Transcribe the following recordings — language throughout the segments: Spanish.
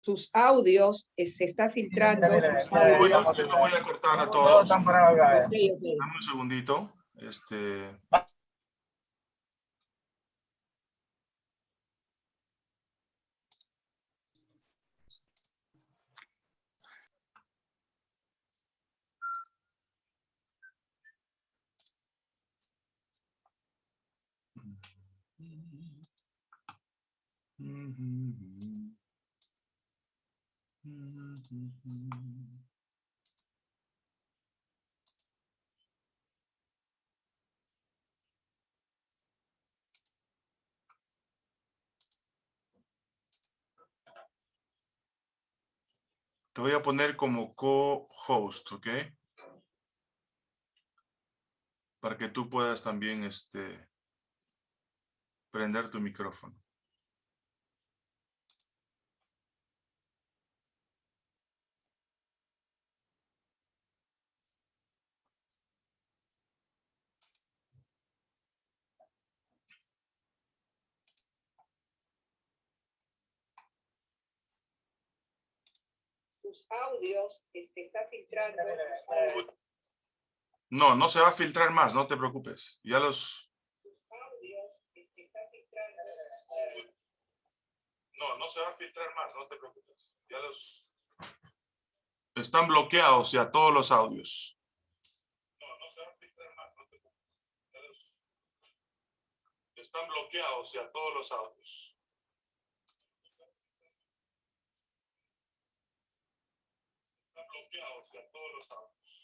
sus audios, eh, se está filtrando. sus audios. Voy a, lo voy a cortar a todos. eh. Dame un segundito. Este. Te voy a poner como co-host, ¿ok? Para que tú puedas también este, prender tu micrófono. Audios, eh, se está filtrando. No, no se va a filtrar más, no te preocupes. Ya los... audios, se está filtrando. No, no se va a filtrar más, no te preocupes. Ya los... Están bloqueados ya todos los audios. No, no se va a filtrar más, no te preocupes. Ya los... Están bloqueados ya todos los audios. Bloqueados ya todos los audios.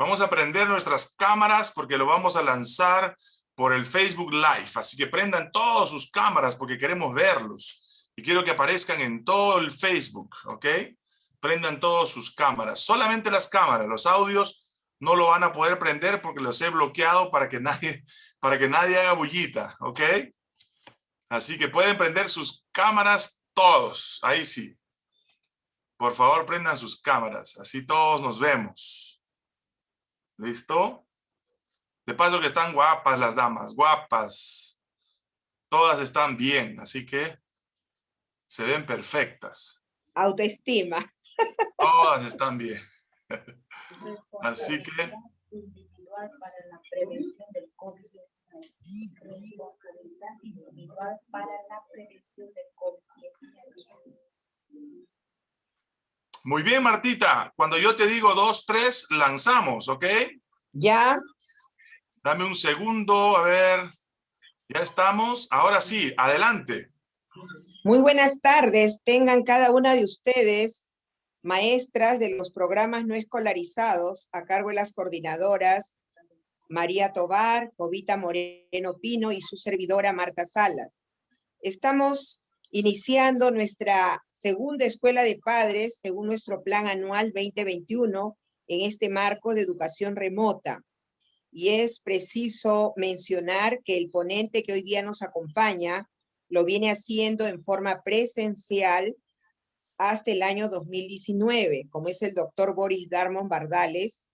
Vamos a prender nuestras cámaras porque lo vamos a lanzar por el Facebook Live. Así que prendan todas sus cámaras porque queremos verlos. Y quiero que aparezcan en todo el Facebook, ¿ok? Prendan todas sus cámaras. Solamente las cámaras, los audios no lo van a poder prender porque los he bloqueado para que nadie, para que nadie haga bullita, ¿ok? Así que pueden prender sus cámaras todos. Ahí sí. Por favor, prendan sus cámaras. Así todos nos vemos. ¿Listo? De paso que están guapas las damas, guapas. Todas están bien, así que se ven perfectas. Autoestima. Todas están bien. Así que individual para la prevención del COVID-19. Responsabilidad individual para la prevención del COVID-19. Muy bien, Martita. Cuando yo te digo dos, tres, lanzamos, ¿ok? Ya, Dame un segundo, a ver. Ya estamos. Ahora sí, adelante. muy buenas tardes. Tengan cada una de ustedes, maestras de los programas no escolarizados, a cargo de las coordinadoras María Tobar, Jovita Moreno Pino y su servidora Marta Salas. Estamos iniciando nuestra segunda escuela de padres según nuestro plan anual 2021 en este marco de educación remota. Y es preciso mencionar que el ponente que hoy día nos acompaña lo viene haciendo en forma presencial hasta el año 2019, como es el doctor Boris Darmon Bardales,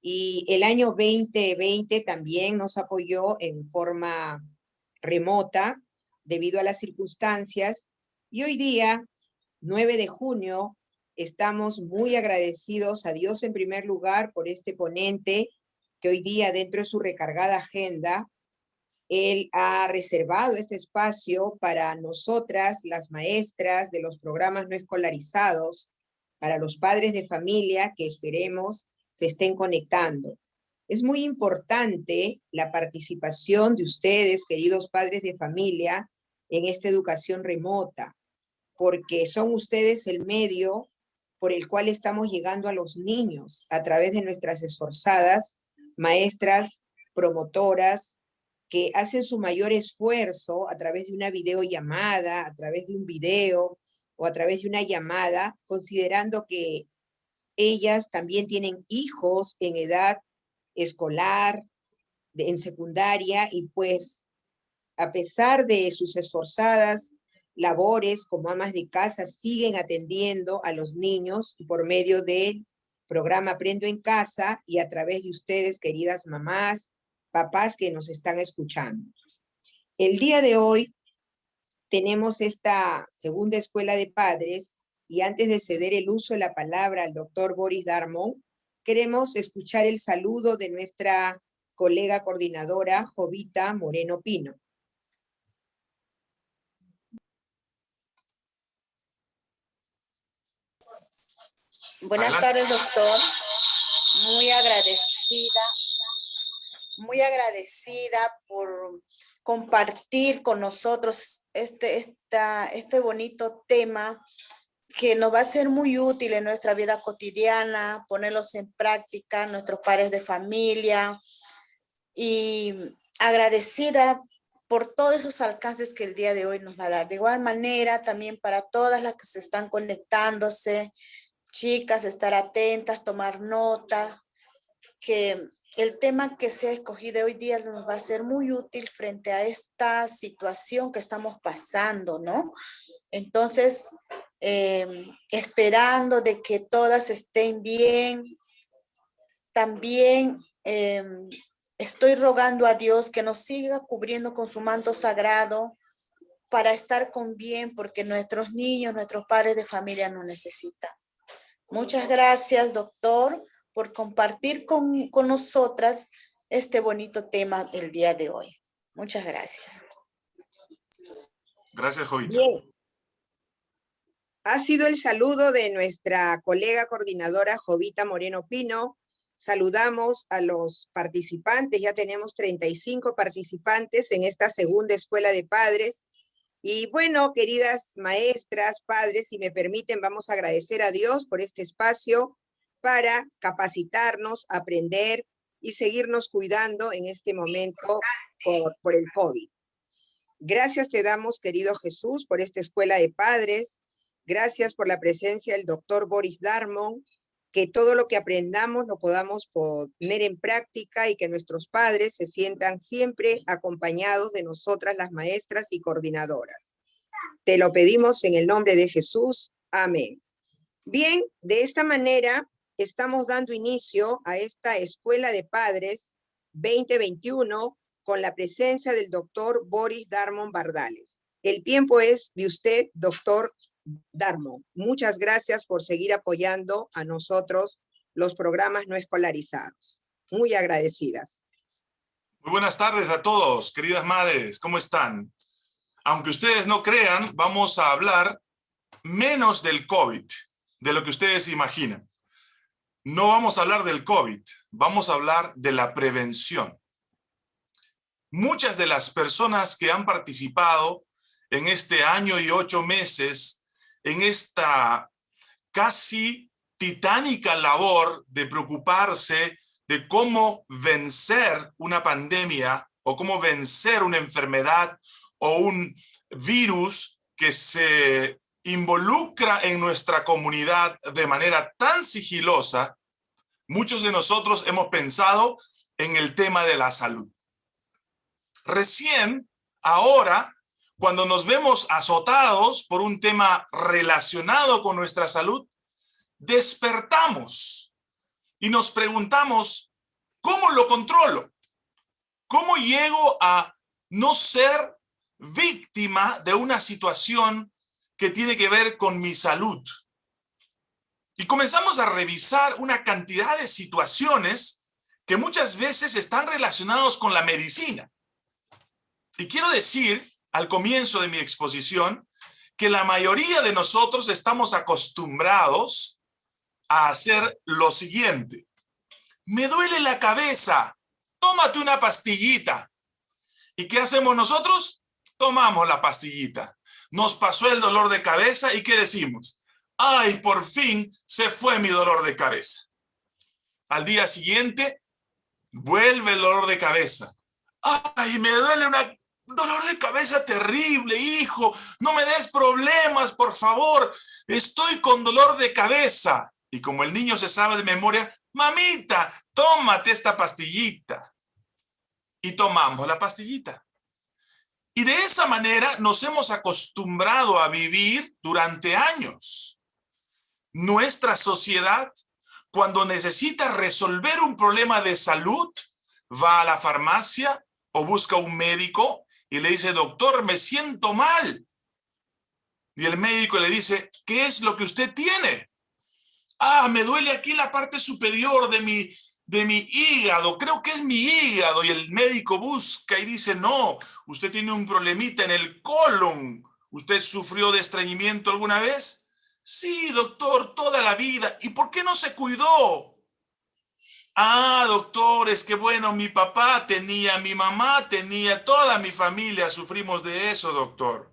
y el año 2020 también nos apoyó en forma remota debido a las circunstancias, y hoy día, 9 de junio, estamos muy agradecidos a Dios en primer lugar por este ponente que hoy día dentro de su recargada agenda, él ha reservado este espacio para nosotras, las maestras de los programas no escolarizados, para los padres de familia que esperemos se estén conectando. Es muy importante la participación de ustedes, queridos padres de familia, en esta educación remota, porque son ustedes el medio por el cual estamos llegando a los niños a través de nuestras esforzadas maestras promotoras que hacen su mayor esfuerzo a través de una videollamada, a través de un video, o a través de una llamada, considerando que ellas también tienen hijos en edad escolar, en secundaria, y pues a pesar de sus esforzadas labores como amas de casa, siguen atendiendo a los niños por medio del programa Aprendo en Casa y a través de ustedes, queridas mamás, papás que nos están escuchando. El día de hoy tenemos esta segunda escuela de padres y antes de ceder el uso de la palabra al doctor Boris Darmon, queremos escuchar el saludo de nuestra colega coordinadora Jovita Moreno Pino. Buenas tardes, doctor. Muy agradecida, muy agradecida por compartir con nosotros este, esta, este bonito tema que nos va a ser muy útil en nuestra vida cotidiana, ponerlos en práctica, nuestros padres de familia, y agradecida por todos esos alcances que el día de hoy nos va a dar. De igual manera, también para todas las que se están conectándose, chicas, estar atentas, tomar nota, que el tema que se ha escogido hoy día nos va a ser muy útil frente a esta situación que estamos pasando, ¿no? Entonces, em, esperando de que todas estén bien, también em, estoy rogando a Dios que nos siga cubriendo con su manto sagrado para estar con bien, porque nuestros niños, nuestros padres de familia nos necesitan. Muchas gracias, doctor, por compartir con, con nosotras este bonito tema el día de hoy. Muchas gracias. Gracias, Jovita. Ha sido el saludo de nuestra colega coordinadora Jovita Moreno Pino. Saludamos a los participantes, ya tenemos 35 participantes en esta segunda escuela de padres y bueno, queridas maestras, padres, si me permiten, vamos a agradecer a Dios por este espacio para capacitarnos, aprender y seguirnos cuidando en este momento por, el COVID. Gracias te damos, querido Jesús, por esta escuela de padres. Gracias por la presencia del doctor Boris Darmon, que todo lo que aprendamos lo podamos poner en práctica y que nuestros padres se sientan siempre acompañados de nosotras las maestras y coordinadoras. Te lo pedimos en el nombre de Jesús. Amén. Bien, de esta manera estamos dando inicio a esta Escuela de Padres 2021 con la presencia del doctor Boris Darmon Bardales. El tiempo es de usted, doctor Darmo, muchas gracias por seguir apoyando a nosotros los programas no escolarizados. Muy agradecidas. Muy buenas tardes a todos, queridas madres, ¿cómo están? Aunque ustedes no crean, vamos a hablar menos del COVID, de lo que ustedes imaginan. No vamos a hablar del COVID, vamos a hablar de la prevención. Muchas de las personas que han participado en este año y ocho meses en esta casi titánica labor de preocuparse de cómo vencer una pandemia o cómo vencer una enfermedad o un virus que se involucra en nuestra comunidad de manera tan sigilosa, muchos de nosotros hemos pensado en el tema de la salud. Recién, ahora, cuando nos vemos azotados por un tema relacionado con nuestra salud, despertamos y nos preguntamos, ¿cómo lo controlo? ¿Cómo llego a no ser víctima de una situación que tiene que ver con mi salud? Y comenzamos a revisar una cantidad de situaciones que muchas veces están relacionados con la medicina. Y quiero decir al comienzo de mi exposición que la mayoría de nosotros estamos acostumbrados a hacer lo siguiente. Me duele la cabeza, tómate una pastillita. ¿Y qué hacemos nosotros? Tomamos la pastillita. Nos pasó el dolor de cabeza y ¿qué decimos? ¡Ay, por fin se fue mi dolor de cabeza! Al día siguiente, vuelve el dolor de cabeza. ¡Ay, me duele una dolor de cabeza terrible, hijo, no me des problemas, por favor, estoy con dolor de cabeza. Y como el niño se sabe de memoria, mamita, tómate esta pastillita. Y tomamos la pastillita. Y de esa manera nos hemos acostumbrado a vivir durante años. Nuestra sociedad, cuando necesita resolver un problema de salud, va a la farmacia o busca un médico y le dice, doctor, me siento mal. Y el médico le dice, ¿qué es lo que usted tiene? Ah, me duele aquí la parte superior de mi, de mi hígado, creo que es mi hígado. Y el médico busca y dice, no, usted tiene un problemita en el colon. ¿Usted sufrió de estreñimiento alguna vez? Sí, doctor, toda la vida. ¿Y por qué no se cuidó? Ah, doctores, qué bueno, mi papá tenía, mi mamá tenía, toda mi familia sufrimos de eso, doctor.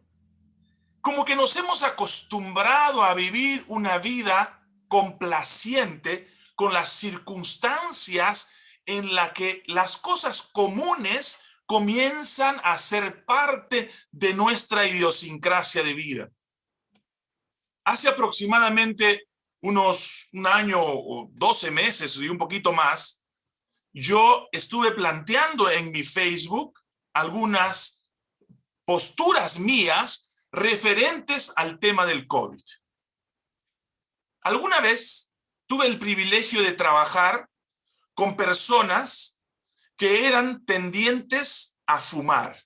Como que nos hemos acostumbrado a vivir una vida complaciente con las circunstancias en la que las cosas comunes comienzan a ser parte de nuestra idiosincrasia de vida. Hace aproximadamente unos un año o 12 meses y un poquito más, yo estuve planteando en mi Facebook algunas posturas mías referentes al tema del COVID. Alguna vez tuve el privilegio de trabajar con personas que eran tendientes a fumar,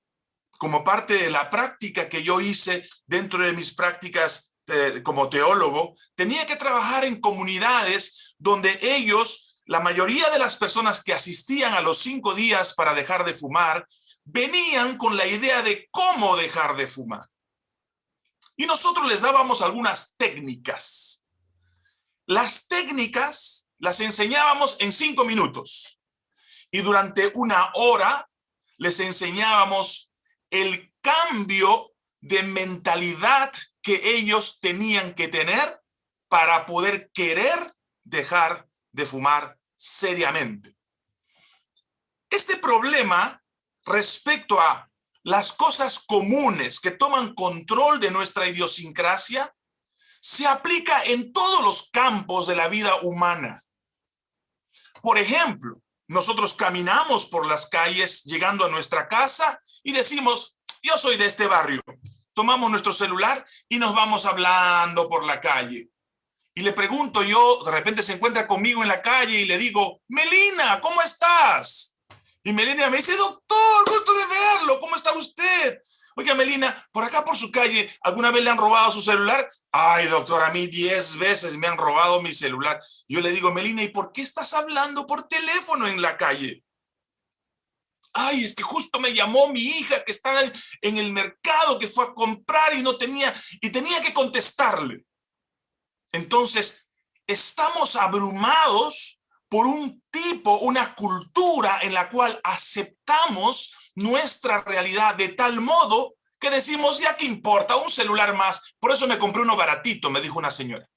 como parte de la práctica que yo hice dentro de mis prácticas como teólogo, tenía que trabajar en comunidades donde ellos, la mayoría de las personas que asistían a los cinco días para dejar de fumar, venían con la idea de cómo dejar de fumar. Y nosotros les dábamos algunas técnicas. Las técnicas las enseñábamos en cinco minutos. Y durante una hora les enseñábamos el cambio de mentalidad que ellos tenían que tener para poder querer dejar de fumar seriamente. Este problema respecto a las cosas comunes que toman control de nuestra idiosincrasia se aplica en todos los campos de la vida humana. Por ejemplo, nosotros caminamos por las calles llegando a nuestra casa y decimos, yo soy de este barrio, tomamos nuestro celular y nos vamos hablando por la calle. Y le pregunto yo, de repente se encuentra conmigo en la calle y le digo, Melina, ¿cómo estás? Y Melina me dice, doctor, gusto de verlo, ¿cómo está usted? Oiga, Melina, por acá por su calle, ¿alguna vez le han robado su celular? Ay, doctor, a mí diez veces me han robado mi celular. Yo le digo, Melina, ¿y por qué estás hablando por teléfono en la calle? Ay, es que justo me llamó mi hija que está en el mercado, que fue a comprar y no tenía, y tenía que contestarle. Entonces, estamos abrumados por un tipo, una cultura en la cual aceptamos nuestra realidad de tal modo que decimos, ya que importa, un celular más. Por eso me compré uno baratito, me dijo una señora.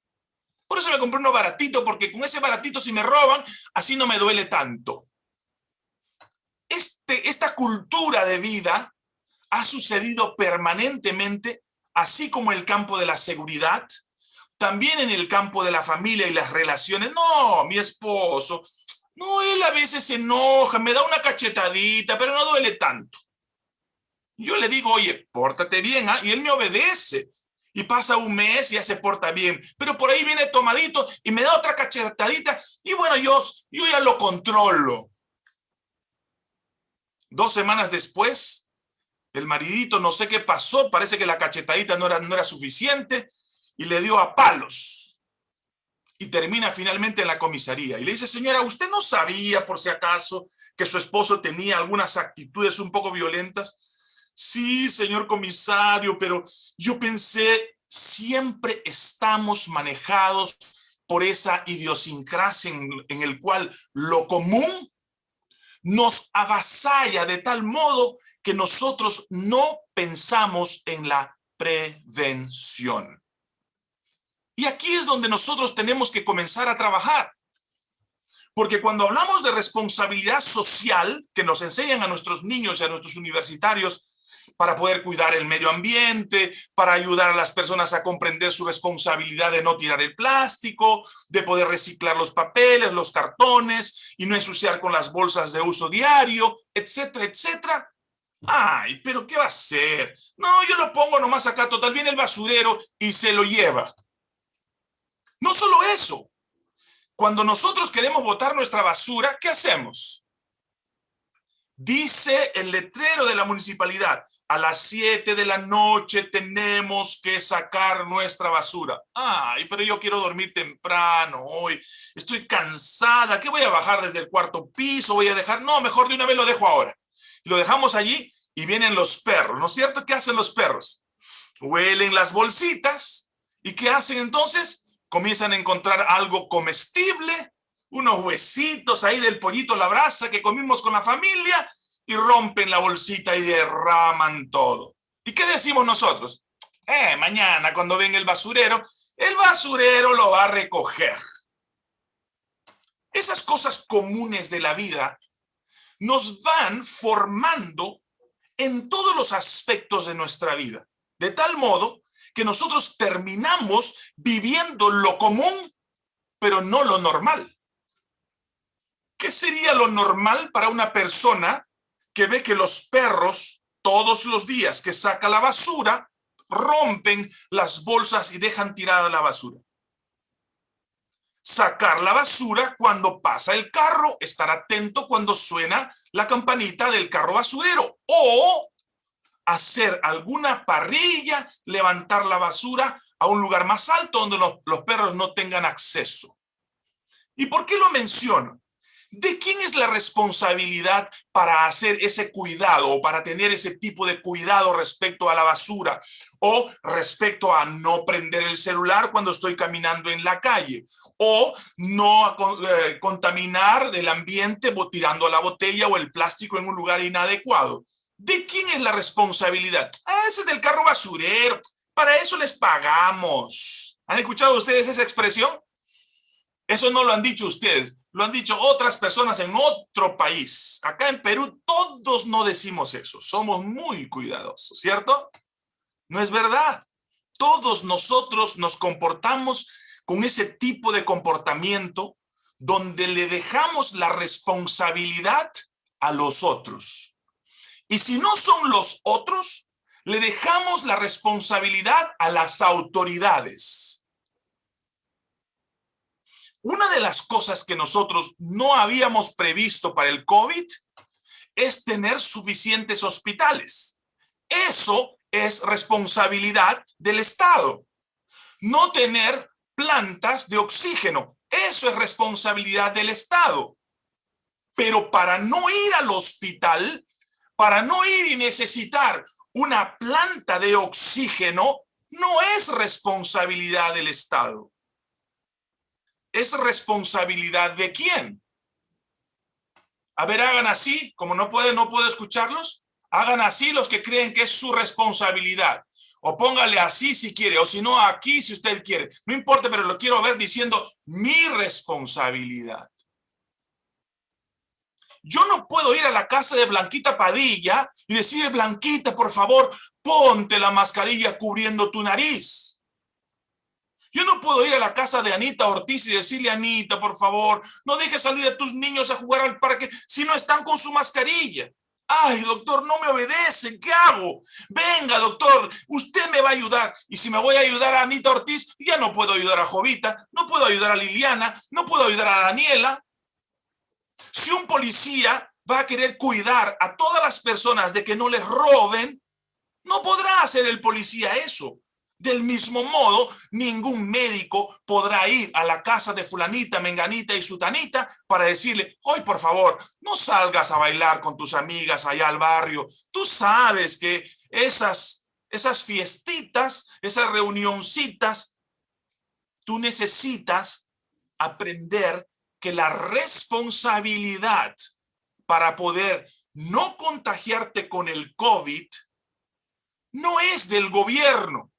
Por eso me compré uno baratito, porque con ese baratito si me roban, así no me duele tanto. Este, esta cultura de vida ha sucedido permanentemente, así como el campo de la seguridad, también en el campo de la familia y las relaciones. No, mi esposo, no, él a veces se enoja, me da una cachetadita, pero no duele tanto. Yo le digo, oye, pórtate bien, ¿ah? y él me obedece. Y pasa un mes y ya se porta bien. Pero por ahí viene tomadito y me da otra cachetadita. Y bueno, yo, yo ya lo controlo. Dos semanas después, el maridito no sé qué pasó, parece que la cachetadita no era, no era suficiente y le dio a palos. Y termina finalmente en la comisaría. Y le dice, señora, ¿usted no sabía por si acaso que su esposo tenía algunas actitudes un poco violentas? Sí, señor comisario, pero yo pensé, siempre estamos manejados por esa idiosincrasia en, en el cual lo común nos avasalla de tal modo que nosotros no pensamos en la prevención. Y aquí es donde nosotros tenemos que comenzar a trabajar. Porque cuando hablamos de responsabilidad social, que nos enseñan a nuestros niños y a nuestros universitarios, para poder cuidar el medio ambiente, para ayudar a las personas a comprender su responsabilidad de no tirar el plástico, de poder reciclar los papeles, los cartones y no ensuciar con las bolsas de uso diario, etcétera, etcétera. Ay, pero ¿qué va a hacer? No, yo lo pongo nomás acá, total, viene el basurero y se lo lleva. No solo eso, cuando nosotros queremos botar nuestra basura, ¿qué hacemos? Dice el letrero de la municipalidad, a las 7 de la noche tenemos que sacar nuestra basura. Ay, pero yo quiero dormir temprano hoy. Estoy cansada. ¿Qué voy a bajar desde el cuarto piso? ¿Voy a dejar? No, mejor de una vez lo dejo ahora. lo dejamos allí y vienen los perros. ¿No es cierto? ¿Qué hacen los perros? Huelen las bolsitas. ¿Y qué hacen entonces? comienzan a encontrar algo comestible, unos huesitos ahí del pollito la brasa que comimos con la familia y rompen la bolsita y derraman todo. ¿Y qué decimos nosotros? Eh, mañana cuando venga el basurero, el basurero lo va a recoger. Esas cosas comunes de la vida nos van formando en todos los aspectos de nuestra vida, de tal modo que nosotros terminamos viviendo lo común, pero no lo normal. ¿Qué sería lo normal para una persona que ve que los perros todos los días que saca la basura rompen las bolsas y dejan tirada la basura? Sacar la basura cuando pasa el carro, estar atento cuando suena la campanita del carro basurero o hacer alguna parrilla, levantar la basura a un lugar más alto donde los, perros no tengan acceso. ¿Y por qué lo menciono? ¿De quién es la responsabilidad para hacer ese cuidado o para tener ese tipo de cuidado respecto a la basura o respecto a no prender el celular cuando estoy caminando en la calle o no eh, contaminar el ambiente tirando la botella o el plástico en un lugar inadecuado? ¿De quién es la responsabilidad? Ah, ese es del carro basurero. Para eso les pagamos. ¿Han escuchado ustedes esa expresión? Eso no lo han dicho ustedes, lo han dicho otras personas en otro país. Acá en Perú todos no decimos eso, somos muy cuidadosos, ¿cierto? No es verdad. Todos nosotros nos comportamos con ese tipo de comportamiento donde le dejamos la responsabilidad a los otros. Y si no son los otros, le dejamos la responsabilidad a las autoridades. Una de las cosas que nosotros no habíamos previsto para el COVID es tener suficientes hospitales. Eso es responsabilidad del Estado. No tener plantas de oxígeno. Eso es responsabilidad del Estado. Pero para no ir al hospital, para no ir y necesitar una planta de oxígeno, no es responsabilidad del Estado. ¿Es responsabilidad de quién? A ver, hagan así, como no puede, no puedo escucharlos. Hagan así los que creen que es su responsabilidad. O póngale así si quiere, o si no aquí si usted quiere. No importa, pero lo quiero ver diciendo mi responsabilidad. Yo no puedo ir a la casa de Blanquita Padilla y decirle, Blanquita, por favor, ponte la mascarilla cubriendo tu nariz. Yo no puedo ir a la casa de Anita Ortiz y decirle, Anita, por favor, no dejes salir a tus niños a jugar al parque si no están con su mascarilla. Ay, doctor, no me obedecen, ¿qué hago? Venga, doctor, usted me va a ayudar. Y si me voy a ayudar a Anita Ortiz, ya no puedo ayudar a Jovita, no puedo ayudar a Liliana, no puedo ayudar a Daniela. Si un policía va a querer cuidar a todas las personas de que no les roben, no podrá hacer el policía eso. Del mismo modo, ningún médico podrá ir a la casa de fulanita, menganita y sutanita para decirle, hoy por favor, no salgas a bailar con tus amigas allá al barrio. Tú sabes que esas, esas fiestitas, esas reunioncitas, tú necesitas aprender que la responsabilidad para poder no contagiarte con el COVID no es del gobierno.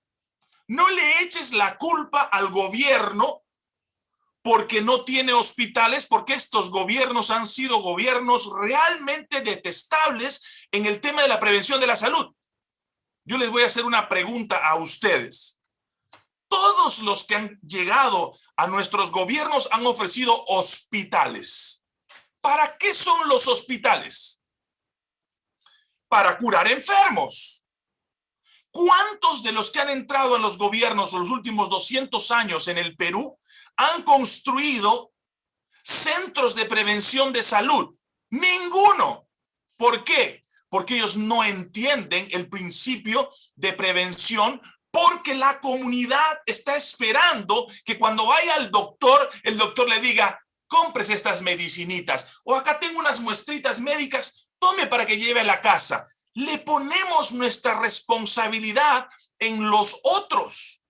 No le eches la culpa al gobierno porque no tiene hospitales, porque estos gobiernos han sido gobiernos realmente detestables en el tema de la prevención de la salud. yo les voy a hacer una pregunta a ustedes. Todos los que han llegado a nuestros gobiernos han ofrecido hospitales. ¿Para qué son los hospitales? Para curar enfermos. ¿Cuántos de los que han entrado en los gobiernos en los últimos 200 años en el Perú han construido centros de prevención de salud? Ninguno. ¿Por qué? Porque ellos no entienden el principio de prevención porque la comunidad está esperando que cuando vaya al doctor, el doctor le diga, compres estas medicinitas o acá tengo unas muestritas médicas, tome para que lleve a la casa. Le ponemos nuestra responsabilidad en los otros.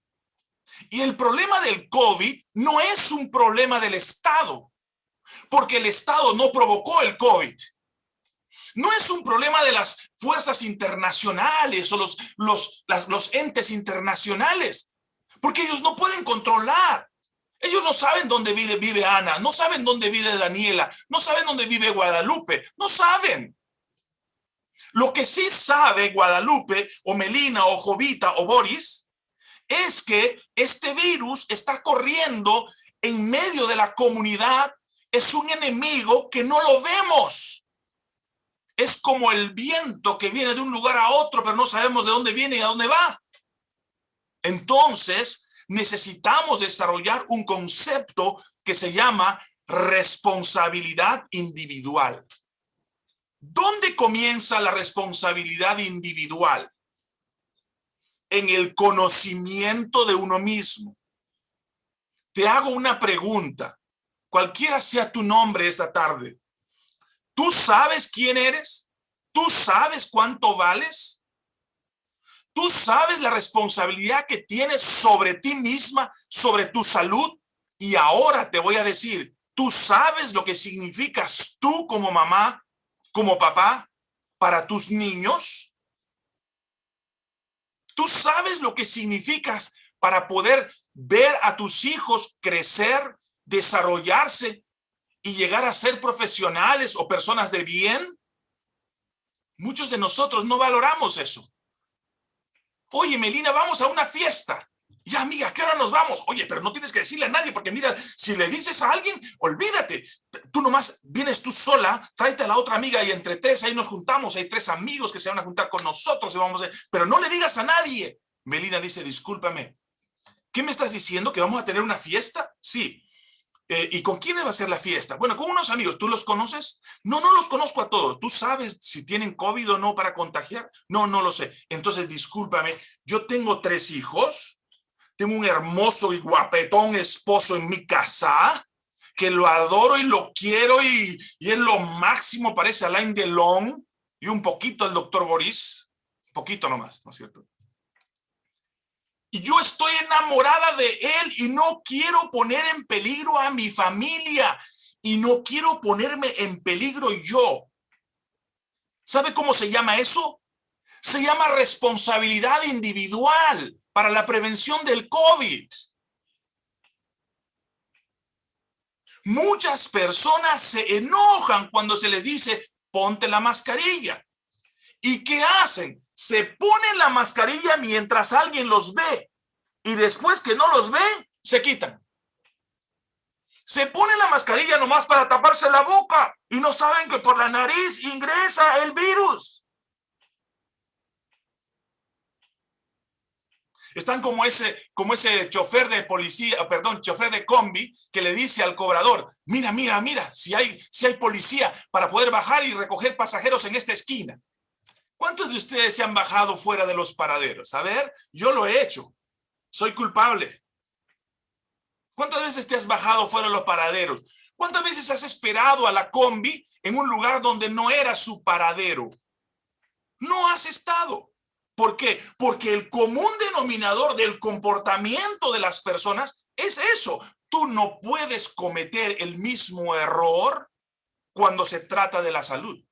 Y el problema del COVID no es un problema del Estado, porque el Estado no provocó el COVID. No es un problema de las fuerzas internacionales o los, los, los entes internacionales, porque ellos no pueden controlar. Ellos no saben dónde vive, vive Ana, no saben dónde vive Daniela, no saben dónde vive Guadalupe, no saben. Lo que sí sabe Guadalupe o Melina o Jovita o Boris es que este virus está corriendo en medio de la comunidad, es un enemigo que no lo vemos. Es como el viento que viene de un lugar a otro, pero no sabemos de dónde viene y a dónde va. Entonces, necesitamos desarrollar un concepto que se llama responsabilidad individual. ¿Dónde comienza la responsabilidad individual? En el conocimiento de uno mismo. Te hago una pregunta, cualquiera sea tu nombre esta tarde. ¿Tú sabes quién eres? ¿Tú sabes cuánto vales? ¿Tú sabes la responsabilidad que tienes sobre ti misma, sobre tu salud? Y ahora te voy a decir, ¿tú sabes lo que significas tú como mamá, como papá, para tus niños? ¿Tú sabes lo que significas para poder ver a tus hijos crecer, desarrollarse y llegar a ser profesionales o personas de bien? Muchos de nosotros no valoramos eso. Oye, Melina, vamos a una fiesta. Ya, amiga, ¿qué hora nos vamos? Oye, pero no tienes que decirle a nadie, porque mira, si le dices a alguien, olvídate. Tú nomás vienes tú sola, tráete a la otra amiga y entre tres ahí nos juntamos. Hay tres amigos que se van a juntar con nosotros y vamos. Pero no le digas a nadie. Melina dice, discúlpame. ¿Qué me estás diciendo? ¿Que vamos a tener una fiesta? Sí. Eh, ¿Y con quién va a ser la fiesta? Bueno, con unos amigos. ¿Tú los conoces? No, no los conozco a todos. ¿Tú sabes si tienen COVID o no para contagiar? No, no lo sé. Entonces, discúlpame. Yo tengo tres hijos. Tengo un hermoso y guapetón esposo en mi casa que lo adoro y lo quiero y, y es lo máximo, parece Alain Delon y un poquito el doctor Boris. Un poquito nomás, ¿no es cierto? y yo estoy enamorada de él y no quiero poner en peligro a mi familia y no quiero ponerme en peligro yo. ¿Sabe cómo se llama eso? Se llama responsabilidad individual para la prevención del COVID. Muchas personas se enojan cuando se les dice, ponte la mascarilla. ¿Y qué hacen? Se ponen la mascarilla mientras alguien los ve y después que no los ven, se quitan. Se ponen la mascarilla nomás para taparse la boca y no saben que por la nariz ingresa el virus. Están como ese, como ese chofer de policía, perdón, chofer de combi que le dice al cobrador, mira, mira, mira, si hay, si hay policía para poder bajar y recoger pasajeros en esta esquina. ¿Cuántos de ustedes se han bajado fuera de los paraderos? A ver, yo lo he hecho. Soy culpable. ¿Cuántas veces te has bajado fuera de los paraderos? ¿Cuántas veces has esperado a la combi en un lugar donde no era su paradero? No has estado. ¿Por qué? Porque el común denominador del comportamiento de las personas es eso. Tú no puedes cometer el mismo error cuando se trata de la salud.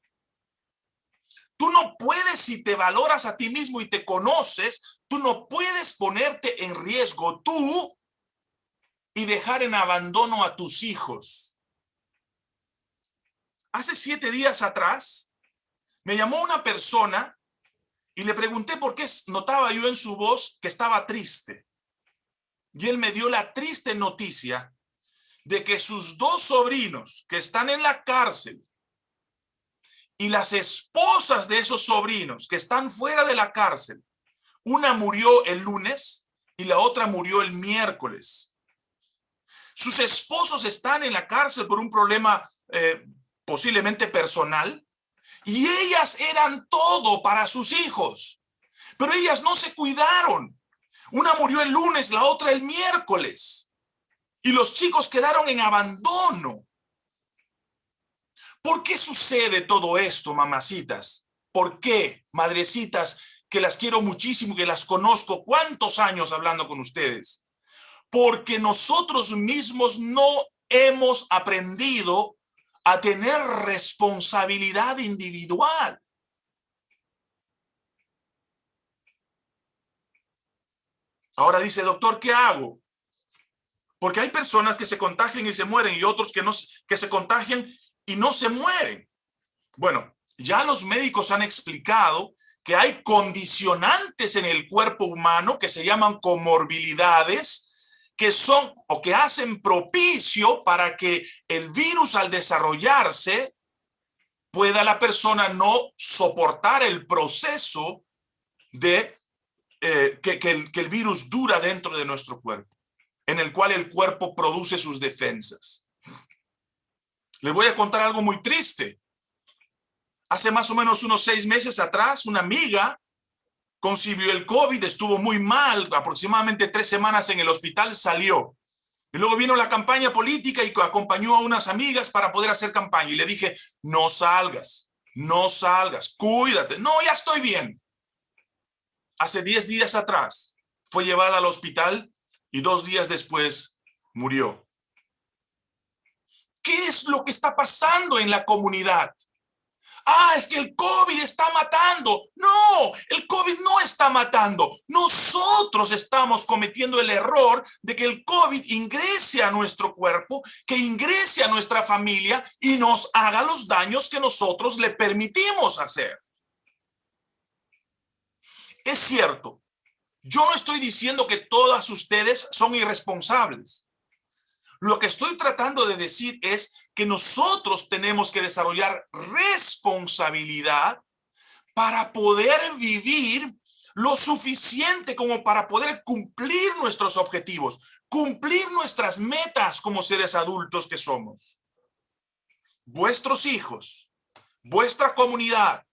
Tú no puedes, si te valoras a ti mismo y te conoces, tú no puedes ponerte en riesgo tú y dejar en abandono a tus hijos. Hace siete días atrás, me llamó una persona y le pregunté por qué notaba yo en su voz que estaba triste. Y él me dio la triste noticia de que sus dos sobrinos que están en la cárcel y las esposas de esos sobrinos que están fuera de la cárcel, una murió el lunes y la otra murió el miércoles. Sus esposos están en la cárcel por un problema eh, posiblemente personal y ellas eran todo para sus hijos, pero ellas no se cuidaron. Una murió el lunes, la otra el miércoles y los chicos quedaron en abandono. ¿Por qué sucede todo esto, mamacitas? ¿Por qué, madrecitas, que las quiero muchísimo, que las conozco, cuántos años hablando con ustedes? Porque nosotros mismos no hemos aprendido a tener responsabilidad individual. Ahora dice, doctor, ¿qué hago? Porque hay personas que se contagian y se mueren y otros que, no, que se contagian y no se mueren. Bueno, ya los médicos han explicado que hay condicionantes en el cuerpo humano que se llaman comorbilidades, que son o que hacen propicio para que el virus al desarrollarse pueda la persona no soportar el proceso de eh, que, el, que el virus dura dentro de nuestro cuerpo, en el cual el cuerpo produce sus defensas. Les voy a contar algo muy triste. Hace más o menos unos seis meses atrás, una amiga concibió el COVID, estuvo muy mal, aproximadamente tres semanas en el hospital, salió. Y luego vino la campaña política y acompañó a unas amigas para poder hacer campaña. Y le dije, no salgas, no salgas, cuídate. No, ya estoy bien. Hace diez días atrás fue llevada al hospital y dos días después murió. ¿Qué es lo que está pasando en la comunidad? Ah, es que el COVID está matando. No, el COVID no está matando. Nosotros estamos cometiendo el error de que el COVID ingrese a nuestro cuerpo, que ingrese a nuestra familia y nos haga los daños que nosotros le permitimos hacer. Es cierto, yo no estoy diciendo que todas ustedes son irresponsables. Lo que estoy tratando de decir es que nosotros tenemos que desarrollar responsabilidad para poder vivir lo suficiente como para poder cumplir nuestros objetivos, cumplir nuestras metas como seres adultos que somos. Vuestros hijos, vuestra comunidad,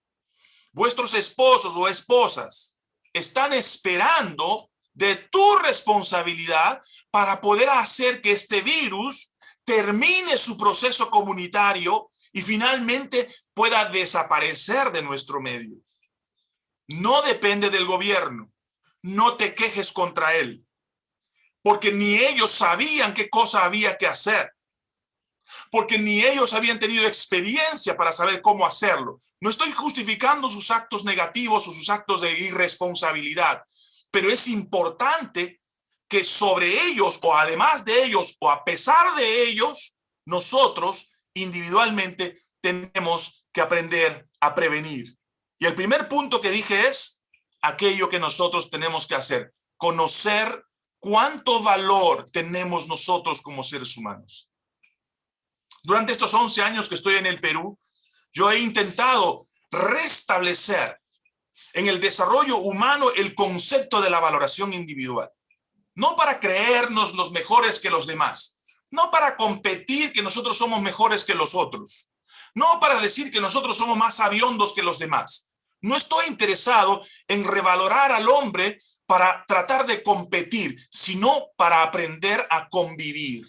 vuestros esposos o esposas están esperando de tu responsabilidad para poder hacer que este virus termine su proceso comunitario y finalmente pueda desaparecer de nuestro medio. No depende del gobierno. No te quejes contra él. Porque ni ellos sabían qué cosa había que hacer. Porque ni ellos habían tenido experiencia para saber cómo hacerlo. No estoy justificando sus actos negativos o sus actos de irresponsabilidad pero es importante que sobre ellos o además de ellos o a pesar de ellos, nosotros individualmente tenemos que aprender a prevenir. Y el primer punto que dije es aquello que nosotros tenemos que hacer, conocer cuánto valor tenemos nosotros como seres humanos. Durante estos 11 años que estoy en el Perú, yo he intentado restablecer en el desarrollo humano el concepto de la valoración individual. No para creernos los mejores que los demás, no para competir que nosotros somos mejores que los otros, no para decir que nosotros somos más aviondos que los demás. No estoy interesado en revalorar al hombre para tratar de competir, sino para aprender a convivir.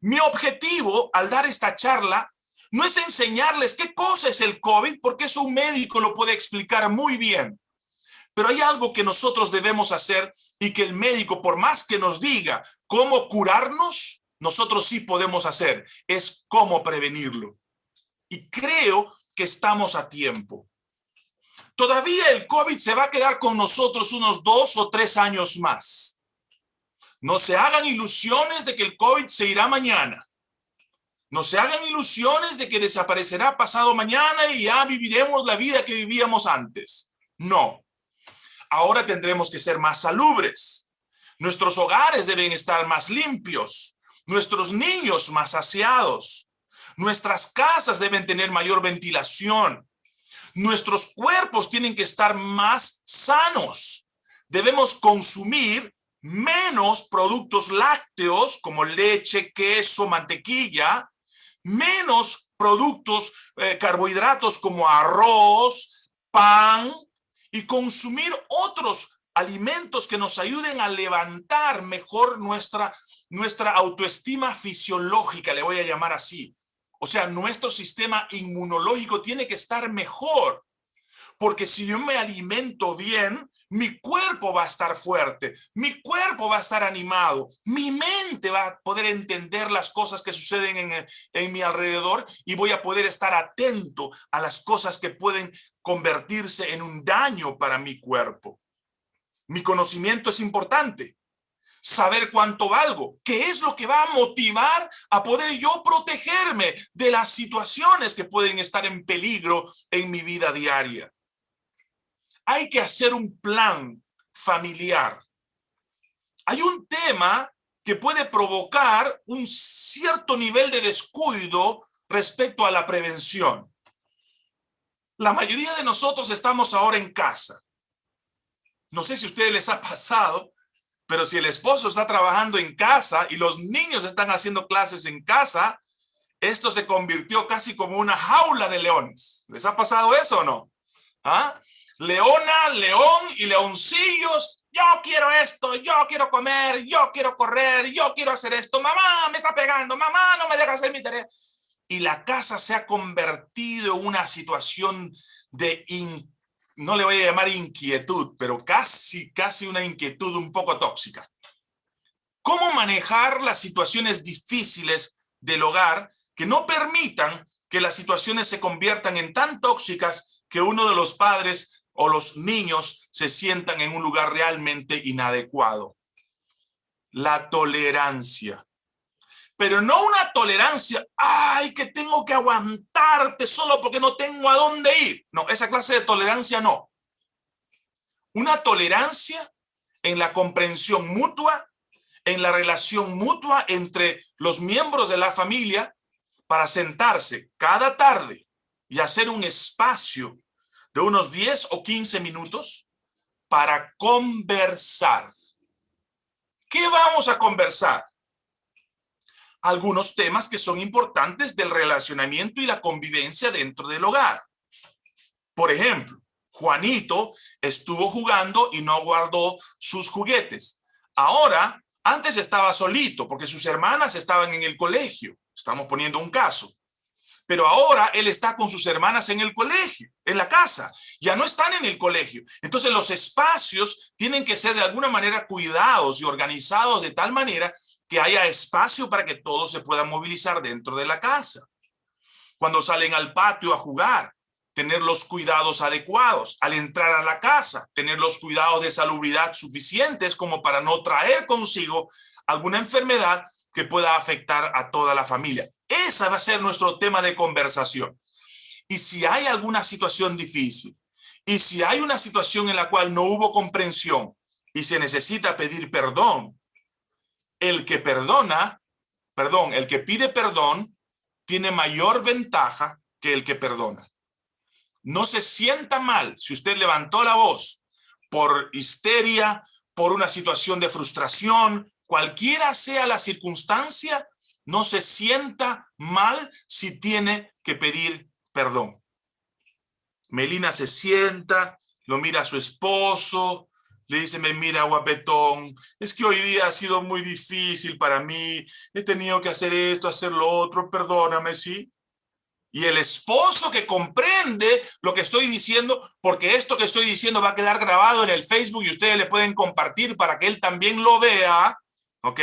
Mi objetivo al dar esta charla no es enseñarles qué cosa es el COVID, porque eso un médico lo puede explicar muy bien. Pero hay algo que nosotros debemos hacer y que el médico, por más que nos diga cómo curarnos, nosotros sí podemos hacer, es cómo prevenirlo. Y creo que estamos a tiempo. Todavía el COVID se va a quedar con nosotros unos dos o tres años más. No se hagan ilusiones de que el COVID se irá mañana. No se hagan ilusiones de que desaparecerá pasado mañana y ya viviremos la vida que vivíamos antes. No. Ahora tendremos que ser más salubres. Nuestros hogares deben estar más limpios. Nuestros niños más aseados. Nuestras casas deben tener mayor ventilación. Nuestros cuerpos tienen que estar más sanos. Debemos consumir menos productos lácteos como leche, queso, mantequilla, menos productos eh, carbohidratos como arroz, pan y consumir otros alimentos que nos ayuden a levantar mejor nuestra, nuestra autoestima fisiológica, le voy a llamar así. O sea, nuestro sistema inmunológico tiene que estar mejor. Porque si yo me alimento bien, mi cuerpo va a estar fuerte, mi cuerpo va a estar animado, mi mente va a poder entender las cosas que suceden en, en mi alrededor y voy a poder estar atento a las cosas que pueden convertirse en un daño para mi cuerpo. Mi conocimiento es importante. Saber cuánto valgo, qué es lo que va a motivar a poder yo protegerme de las situaciones que pueden estar en peligro en mi vida diaria hay que hacer un plan familiar. Hay un tema que puede provocar un cierto nivel de descuido respecto a la prevención. La mayoría de nosotros estamos ahora en casa. No sé si a ustedes les ha pasado, pero si el esposo está trabajando en casa y los niños están haciendo clases en casa, esto se convirtió casi como una jaula de leones. ¿Les ha pasado eso o no? ¿Ah? Leona, león y leoncillos. Yo quiero esto, yo quiero comer, yo quiero correr, yo quiero hacer esto. Mamá me está pegando, mamá no me deja hacer mi tarea. Y la casa se ha convertido en una situación de, no le voy a llamar inquietud, pero casi, casi una inquietud un poco tóxica. ¿Cómo manejar las situaciones difíciles del hogar que no permitan que las situaciones se conviertan en tan tóxicas que uno de los padres o los niños se sientan en un lugar realmente inadecuado. La tolerancia. Pero no una tolerancia, ay, que tengo que aguantarte solo porque no tengo a dónde ir. No, esa clase de tolerancia no. Una tolerancia en la comprensión mutua, en la relación mutua entre los miembros de la familia para sentarse cada tarde y hacer un espacio de unos 10 o 15 minutos para conversar. ¿Qué vamos a conversar? Algunos temas que son importantes del relacionamiento y la convivencia dentro del hogar. Por ejemplo, Juanito estuvo jugando y no guardó sus juguetes. Ahora, antes estaba solito porque sus hermanas estaban en el colegio. Estamos poniendo un caso pero ahora él está con sus hermanas en el colegio, en la casa, ya no están en el colegio. Entonces los espacios tienen que ser de alguna manera cuidados y organizados de tal manera que haya espacio para que todos se puedan movilizar dentro de la casa. Cuando salen al patio a jugar, tener los cuidados adecuados. Al entrar a la casa, tener los cuidados de salubridad suficientes como para no traer consigo alguna enfermedad que pueda afectar a toda la familia. Esa va a ser nuestro tema de conversación. Y si hay alguna situación difícil, y si hay una situación en la cual no hubo comprensión y se necesita pedir perdón, el que perdona, perdón, el que pide perdón tiene mayor ventaja que el que perdona. No se sienta mal si usted levantó la voz por histeria, por una situación de frustración, cualquiera sea la circunstancia, no se sienta mal si tiene que pedir perdón. Melina se sienta, lo mira a su esposo, le dice, me mira guapetón, es que hoy día ha sido muy difícil para mí, he tenido que hacer esto, hacer lo otro, perdóname, ¿sí? Y el esposo que comprende lo que estoy diciendo, porque esto que estoy diciendo va a quedar grabado en el Facebook y ustedes le pueden compartir para que él también lo vea, ¿ok?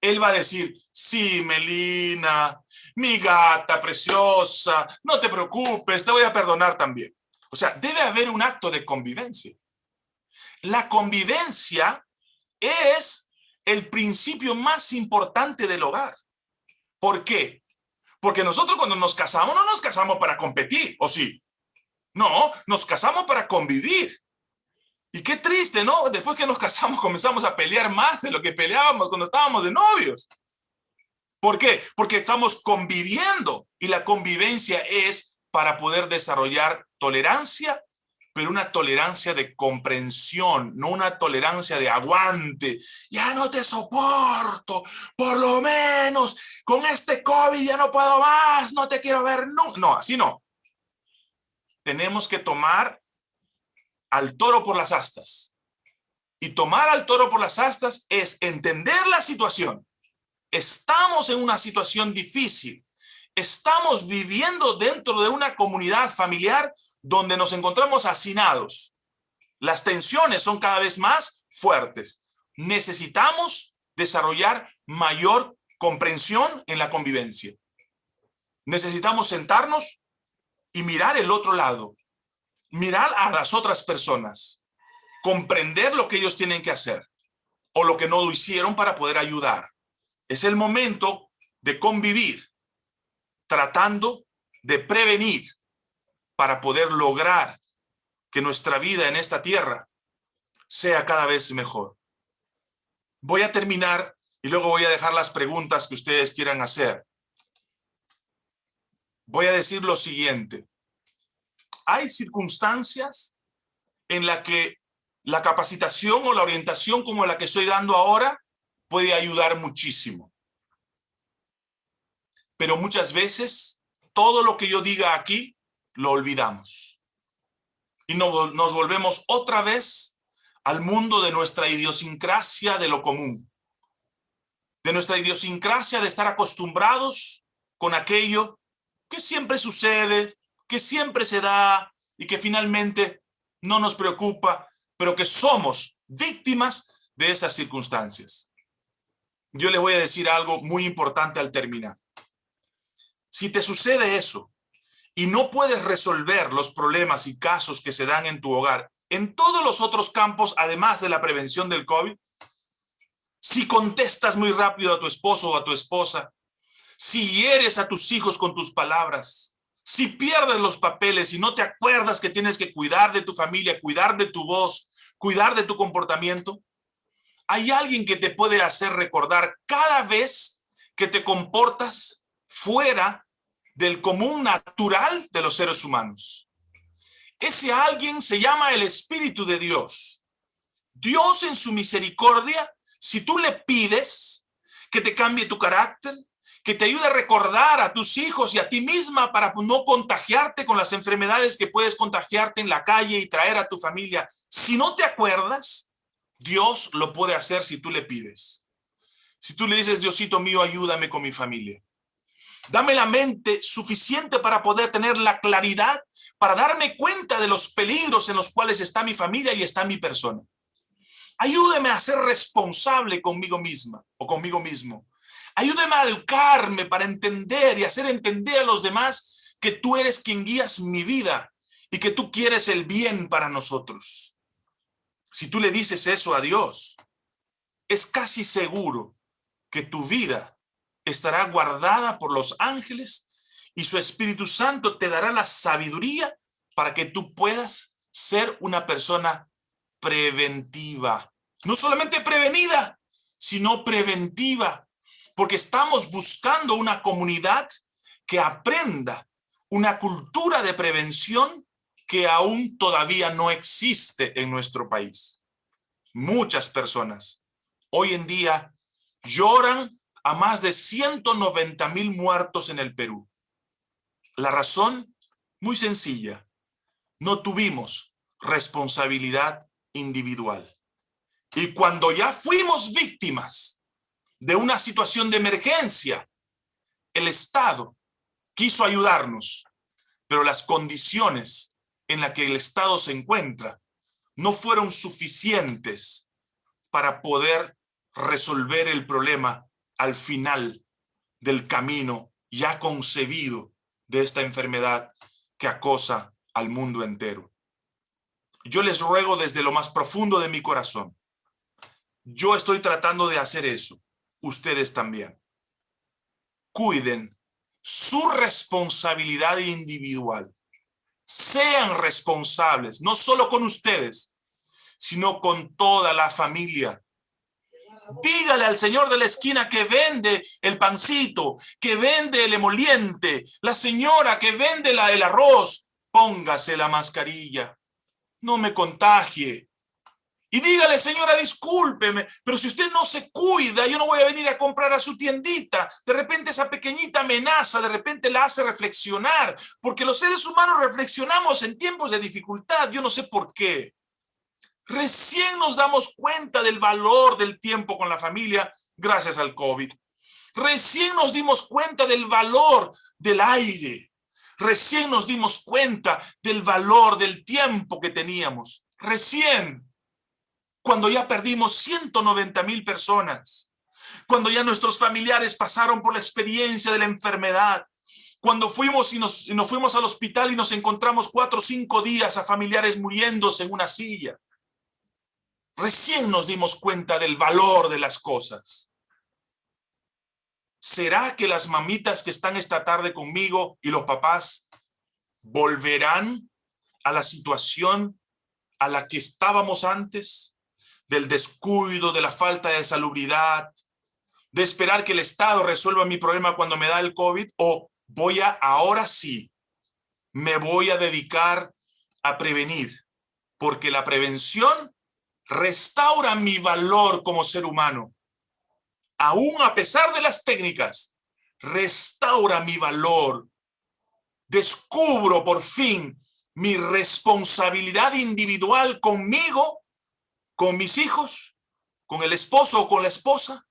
Él va a decir, sí, Melina, mi gata preciosa, no te preocupes, te voy a perdonar también. O sea, debe haber un acto de convivencia. La convivencia es el principio más importante del hogar. ¿Por qué? Porque nosotros cuando nos casamos no nos casamos para competir, ¿o sí? No, nos casamos para convivir. Y qué triste, ¿no? Después que nos casamos comenzamos a pelear más de lo que peleábamos cuando estábamos de novios. ¿Por qué? Porque estamos conviviendo y la convivencia es para poder desarrollar tolerancia, pero una tolerancia de comprensión, no una tolerancia de aguante. Ya no te soporto, por lo menos con este COVID ya no puedo más, no te quiero ver, no, no, así no. Tenemos que tomar al toro por las astas. Y tomar al toro por las astas es entender la situación. Estamos en una situación difícil. Estamos viviendo dentro de una comunidad familiar donde nos encontramos hacinados. Las tensiones son cada vez más fuertes. Necesitamos desarrollar mayor comprensión en la convivencia. Necesitamos sentarnos y mirar el otro lado mirar a las otras personas, comprender lo que ellos tienen que hacer o lo que no hicieron para poder ayudar. Es el momento de convivir, tratando de prevenir para poder lograr que nuestra vida en esta tierra sea cada vez mejor. Voy a terminar y luego voy a dejar las preguntas que ustedes quieran hacer. Voy a decir lo siguiente hay circunstancias en las que la capacitación o la orientación como la que estoy dando ahora puede ayudar muchísimo. Pero muchas veces todo lo que yo diga aquí lo olvidamos. Y nos volvemos otra vez al mundo de nuestra idiosincrasia de lo común. De nuestra idiosincrasia de estar acostumbrados con aquello que siempre sucede, que siempre se da y que finalmente no nos preocupa, pero que somos víctimas de esas circunstancias. Yo les voy a decir algo muy importante al terminar. Si te sucede eso y no puedes resolver los problemas y casos que se dan en tu hogar, en todos los otros campos, además de la prevención del COVID, si contestas muy rápido a tu esposo o a tu esposa, si hieres a tus hijos con tus palabras, si pierdes los papeles y no te acuerdas que tienes que cuidar de tu familia, cuidar de tu voz, cuidar de tu comportamiento, hay alguien que te puede hacer recordar cada vez que te comportas fuera del común natural de los seres humanos. Ese alguien se llama el Espíritu de Dios. Dios en su misericordia, si tú le pides que te cambie tu carácter, que te ayude a recordar a tus hijos y a ti misma para no contagiarte con las enfermedades que puedes contagiarte en la calle y traer a tu familia. Si no te acuerdas, Dios lo puede hacer si tú le pides. Si tú le dices, Diosito mío, ayúdame con mi familia. Dame la mente suficiente para poder tener la claridad, para darme cuenta de los peligros en los cuales está mi familia y está mi persona. Ayúdeme a ser responsable conmigo misma o conmigo mismo. Ayúdame a educarme para entender y hacer entender a los demás que tú eres quien guías mi vida y que tú quieres el bien para nosotros. Si tú le dices eso a Dios, es casi seguro que tu vida estará guardada por los ángeles y su Espíritu Santo te dará la sabiduría para que tú puedas ser una persona preventiva. No solamente prevenida, sino preventiva porque estamos buscando una comunidad que aprenda una cultura de prevención que aún todavía no existe en nuestro país. Muchas personas hoy en día lloran a más de 190 mil muertos en el Perú. La razón, muy sencilla, no tuvimos responsabilidad individual. Y cuando ya fuimos víctimas de una situación de emergencia. El Estado quiso ayudarnos, pero las condiciones en las que el Estado se encuentra no fueron suficientes para poder resolver el problema al final del camino ya concebido de esta enfermedad que acosa al mundo entero. Yo les ruego desde lo más profundo de mi corazón. Yo estoy tratando de hacer eso ustedes también. Cuiden su responsabilidad individual sean responsables, no solo con ustedes, sino con toda la familia. Dígale al señor de la esquina que vende el pancito, que vende el emoliente, la señora que vende la, el arroz, póngase la mascarilla. No me contagie. Y dígale, señora, discúlpeme, pero si usted no se cuida, yo no voy a venir a comprar a su tiendita. De repente esa pequeñita amenaza, de repente la hace reflexionar, porque los seres humanos reflexionamos en tiempos de dificultad, yo no sé por qué. Recién nos damos cuenta del valor del tiempo con la familia gracias al COVID. Recién nos dimos cuenta del valor del aire. Recién nos dimos cuenta del valor del tiempo que teníamos. Recién, cuando ya perdimos 190 mil personas, cuando ya nuestros familiares pasaron por la experiencia de la enfermedad, cuando fuimos y nos, fuimos al hospital y nos encontramos cuatro o cinco días a familiares muriéndose en una silla, Recién nos dimos cuenta del valor de las cosas. ¿Será que las mamitas que están esta tarde conmigo y los papás volverán a la situación a la que estábamos antes? Del descuido, de la falta de salubridad, de esperar que el Estado resuelva mi problema cuando me da el COVID, o voy a, ahora sí, me voy a dedicar a prevenir, porque la prevención restaura mi valor como ser humano. Aún a pesar de las técnicas, restaura mi valor. Descubro por fin mi responsabilidad individual conmigo, con mis hijos, con el esposo o con la esposa,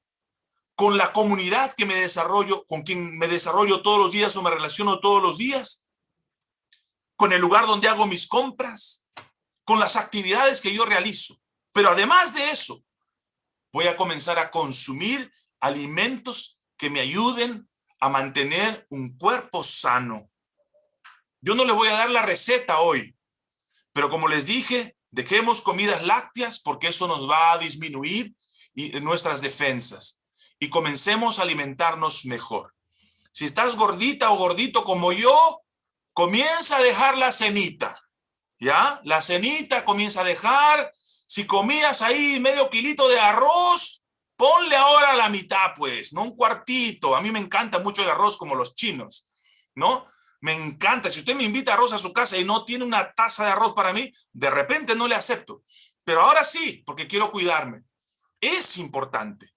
con la comunidad que me desarrollo, con quien me desarrollo todos los días o me relaciono todos los días, con el lugar donde hago mis compras, con las actividades que yo realizo. Pero además de eso, voy a comenzar a consumir alimentos que me ayuden a mantener un cuerpo sano. Yo no le voy a dar la receta hoy, pero como les dije, dejemos comidas lácteas porque eso nos va a disminuir nuestras defensas y comencemos a alimentarnos mejor. Si estás gordita o gordito como yo, comienza a dejar la cenita, ¿ya? La cenita comienza a dejar si comías ahí medio kilito de arroz, ponle ahora la mitad, pues, no un cuartito. A mí me encanta mucho el arroz como los chinos, ¿no? Me encanta. Si usted me invita arroz a su casa y no tiene una taza de arroz para mí, de repente no le acepto. Pero ahora sí, porque quiero cuidarme. Es importante.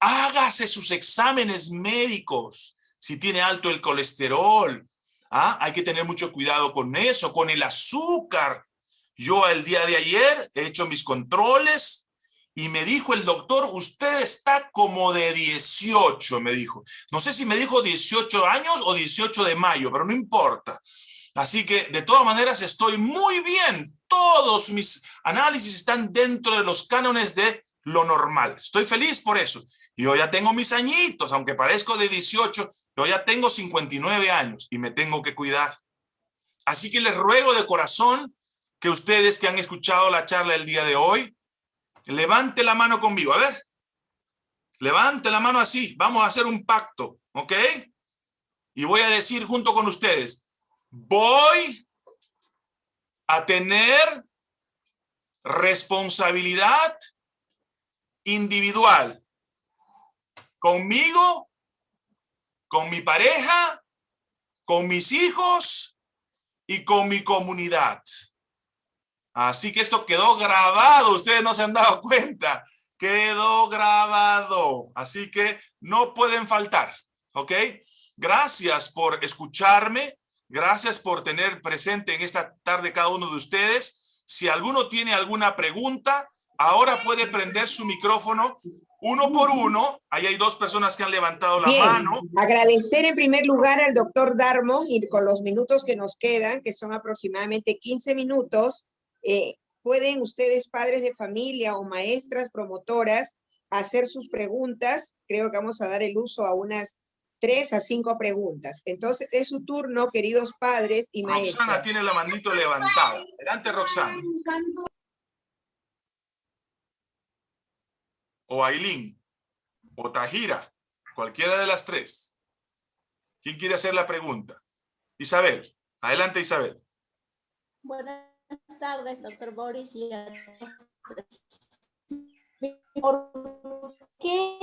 Hágase sus exámenes médicos. Si tiene alto el colesterol, ¿ah? hay que tener mucho cuidado con eso, con el azúcar. Yo el día de ayer he hecho mis controles y me dijo el doctor, usted está como de 18, me dijo. No sé si me dijo 18 años o 18 de mayo, pero no importa. Así que de todas maneras estoy muy bien. Todos mis análisis están dentro de los cánones de lo normal. Estoy feliz por eso. Yo ya tengo mis añitos, aunque parezco de 18, yo ya tengo 59 años y me tengo que cuidar. Así que les ruego de corazón que ustedes que han escuchado la charla del día de hoy, levante la mano conmigo. A ver, levante la mano así. Vamos a hacer un pacto, ¿ok? Y voy a decir junto con ustedes, voy a tener responsabilidad individual conmigo, con mi pareja, con mis hijos y con mi comunidad. Así que esto quedó grabado, ustedes no se han dado cuenta, quedó grabado. Así que no pueden faltar, ¿ok? Gracias por escucharme, gracias por tener presente en esta tarde cada uno de ustedes. Si alguno tiene alguna pregunta, ahora puede prender su micrófono uno por uno. Ahí hay dos personas que han levantado la mano. Agradecer en primer lugar al doctor Darmon y con los minutos que nos quedan, que son aproximadamente 15 minutos, eh, pueden ustedes, padres de familia o maestras promotoras, hacer sus preguntas. Creo que vamos a dar el uso a unas tres a cinco preguntas. Entonces, es su turno, queridos padres y maestras. Roxana tiene la manito levantada. Adelante, Roxana. O Ailín. O Tajira. Cualquiera de las tres. ¿Quién quiere hacer la pregunta? Isabel. Adelante, Isabel. Buenas tardes, doctor Boris. ¿Por qué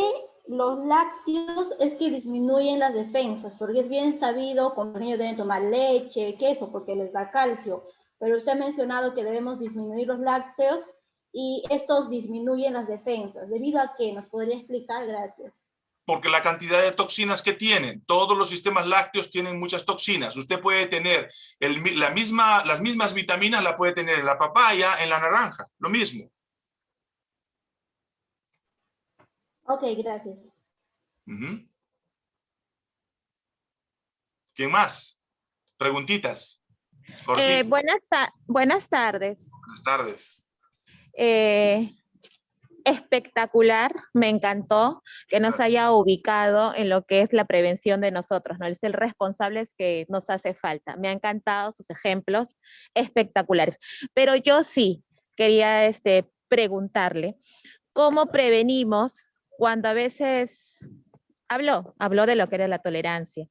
los lácteos es que disminuyen las defensas? Porque es bien sabido que los niños deben tomar leche, queso, porque les da calcio. Pero usted ha mencionado que debemos disminuir los lácteos y estos disminuyen las defensas. ¿Debido a qué? ¿Nos podría explicar? Gracias porque la cantidad de toxinas que tienen, todos los sistemas lácteos tienen muchas toxinas. Usted puede tener la misma, las mismas vitaminas, la puede tener en la papaya, en la naranja, lo mismo. Ok, gracias. ¿Quién más? Preguntitas. Eh, buenas, buenas tardes. Buenas tardes. Eh, espectacular, me encantó que nos haya ubicado en lo que es la prevención de nosotros, ¿no? Es el responsable que nos hace falta. Me han encantado sus ejemplos espectaculares. Pero yo sí quería este, preguntarle, ¿cómo prevenimos cuando a veces habló, habló de lo que era la tolerancia?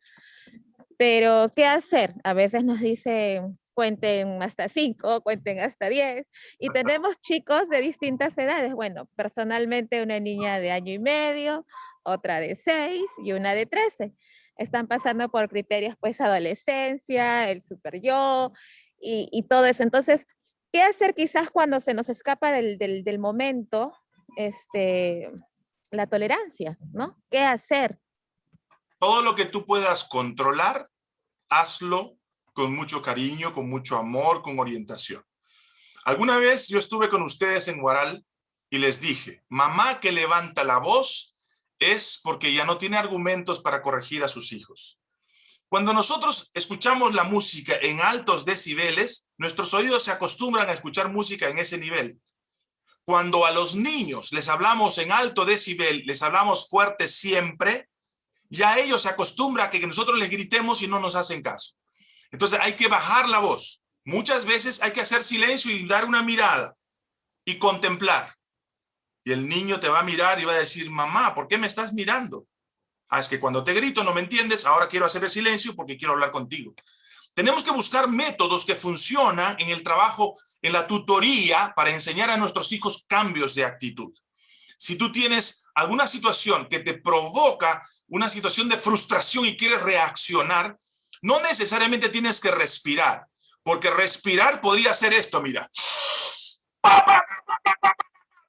Pero, ¿qué hacer? A veces nos dicen, cuenten hasta cinco, cuenten hasta diez, y tenemos chicos de distintas edades. Bueno, personalmente una niña de año y medio, otra de seis y una de trece. Están pasando por criterios, pues, adolescencia, el super yo y, y todo eso. Entonces, ¿qué hacer quizás cuando se nos escapa del, del, del momento, este, la tolerancia, ¿no? ¿Qué hacer? Todo lo que tú puedas controlar, hazlo con mucho cariño, con mucho amor, con orientación. Alguna vez yo estuve con ustedes en Guaral y les dije, mamá que levanta la voz es porque ya no tiene argumentos para corregir a sus hijos. Cuando nosotros escuchamos la música en altos decibeles, nuestros oídos se acostumbran a escuchar música en ese nivel. Cuando a los niños les hablamos en alto decibel, les hablamos fuerte siempre, ya ellos se acostumbran a que nosotros les gritemos y no nos hacen caso. Entonces hay que bajar la voz. Muchas veces hay que hacer silencio y dar una mirada y contemplar. Y el niño te va a mirar y va a decir, mamá, ¿por qué me estás mirando? Ah, es que cuando te grito no me entiendes, ahora quiero hacer el silencio porque quiero hablar contigo. Tenemos que buscar métodos que funcionan en el trabajo, en la tutoría, para enseñar a nuestros hijos cambios de actitud. Si tú tienes alguna situación que te provoca una situación de frustración y quieres reaccionar, no necesariamente tienes que respirar, porque respirar podría ser esto, mira.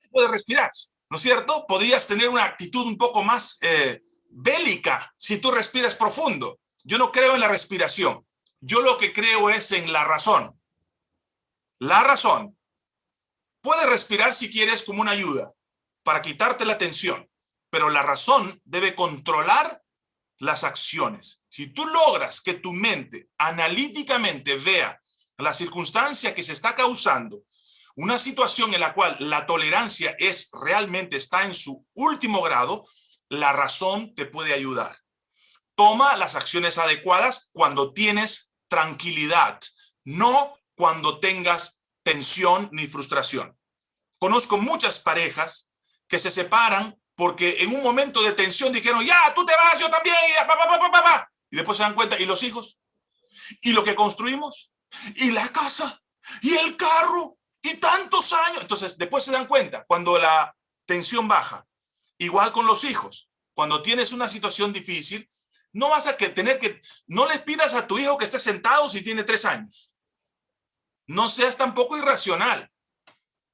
Puedes respirar, ¿no es cierto? Podrías tener una actitud un poco más eh, bélica si tú respiras profundo. Yo no creo en la respiración. Yo lo que creo es en la razón. La razón. Puedes respirar si quieres como una ayuda para quitarte la tensión, pero la razón debe controlar las acciones. Si tú logras que tu mente analíticamente vea la circunstancia que se está causando, una situación en la cual la tolerancia es realmente está en su último grado, la razón te puede ayudar. Toma las acciones adecuadas cuando tienes tranquilidad, no cuando tengas tensión ni frustración. Conozco muchas parejas que se separan porque en un momento de tensión dijeron, ya, tú te vas, yo también, y, después se dan cuenta, ¿y los hijos? ¿Y lo que construimos? ¿Y la casa? ¿Y el carro? ¿Y tantos años? Entonces, después se dan cuenta, cuando la tensión baja, igual con los hijos, cuando tienes una situación difícil, no vas a que tener que, no le pidas a tu hijo que esté sentado si tiene tres años. No seas tampoco irracional.